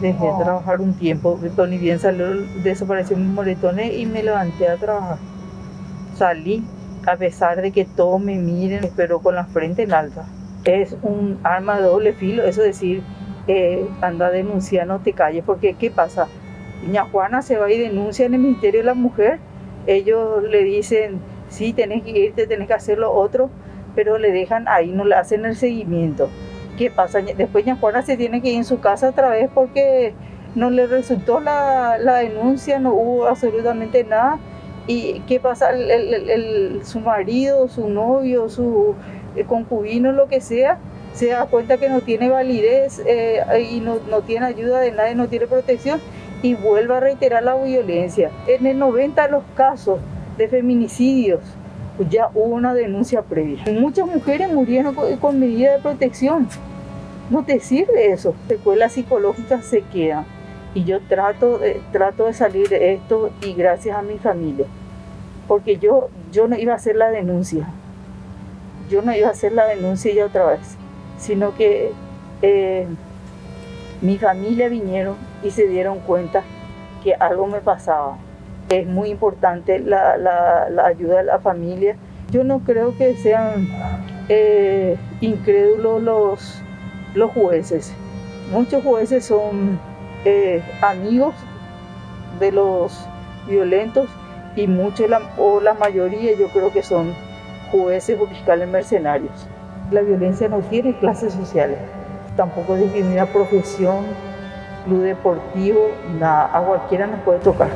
Dejé de trabajar un tiempo, Tony bien salió, desapareció mis moretones y me levanté a trabajar. Salí, a pesar de que todos me miren, pero con la frente en alta. Es un arma de doble filo, eso decir, eh, anda a denunciar, no te calles, porque ¿qué pasa? Doña Juana se va y denuncia en el Ministerio de la Mujer, ellos le dicen, sí, tenés que irte, tenés que hacer lo otro, pero le dejan ahí, no le hacen el seguimiento. ¿Qué pasa? Después Doña Juana se tiene que ir en su casa otra vez porque no le resultó la, la denuncia, no hubo absolutamente nada. ¿Y qué pasa? El, el, su marido, su novio, su concubino, lo que sea, se da cuenta que no tiene validez eh, y no, no, tiene ayuda de nadie, no tiene protección y vuelve a reiterar la violencia. En el 90 de los casos de feminicidios ya hubo una denuncia previa. Muchas mujeres murieron con, con medida de protección. No te sirve eso. Secuelas psicológicas se quedan. Y yo trato de, trato de salir de esto y gracias a mi familia. Porque yo, yo no iba a hacer la denuncia. Yo no iba a hacer la denuncia ya otra vez. Sino que eh, mi familia vinieron y se dieron cuenta que algo me pasaba. Es muy importante la, ayuda de la familia. Yo no creo que sean eh, incrédulos los, jueces. Muchos jueces son eh, amigos de los violentos y muchos, o la mayoría yo creo que son jueces o fiscales mercenarios. La violencia no tiene clases sociales, tampoco discrimina profesión, club deportivo, nada, a cualquiera nos puede tocar.